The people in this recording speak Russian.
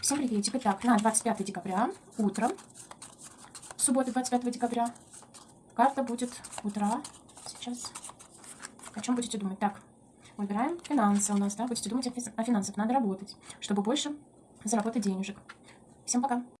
Всем так, Итак, на 25 декабря, утром, суббота 25 декабря, карта будет утра. Сейчас. О чем будете думать? Так, выбираем финансы у нас, да, будете думать о, финансах. Надо работать, чтобы больше заработать денежек. Всем пока.